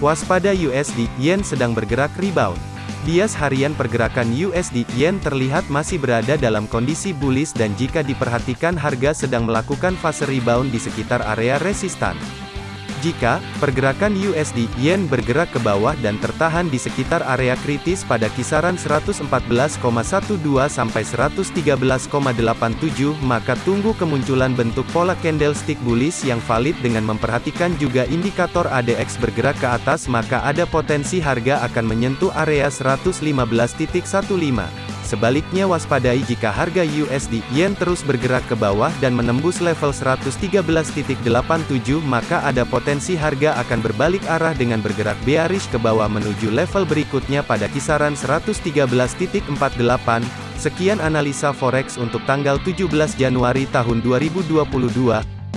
Waspada USD Yen sedang bergerak rebound. Bias harian pergerakan USD Yen terlihat masih berada dalam kondisi bullish dan jika diperhatikan harga sedang melakukan fase rebound di sekitar area resistan. Jika pergerakan USD Yen bergerak ke bawah dan tertahan di sekitar area kritis pada kisaran 114,12 sampai 113,87, maka tunggu kemunculan bentuk pola candlestick bullish yang valid dengan memperhatikan juga indikator ADX bergerak ke atas maka ada potensi harga akan menyentuh area 115.15. Sebaliknya waspadai jika harga USD Yen terus bergerak ke bawah dan menembus level 113.87 maka ada potensi harga akan berbalik arah dengan bergerak bearish ke bawah menuju level berikutnya pada kisaran 113.48. Sekian analisa forex untuk tanggal 17 Januari tahun 2022.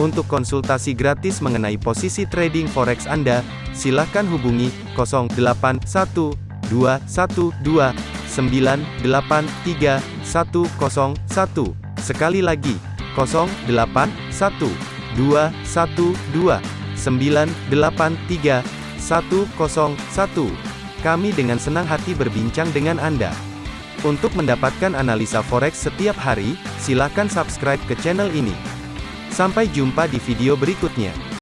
Untuk konsultasi gratis mengenai posisi trading forex Anda, silakan hubungi 081212 983 101. Sekali lagi, 081 212 983 101. Kami dengan senang hati berbincang dengan Anda. Untuk mendapatkan analisa forex setiap hari, silakan subscribe ke channel ini. Sampai jumpa di video berikutnya.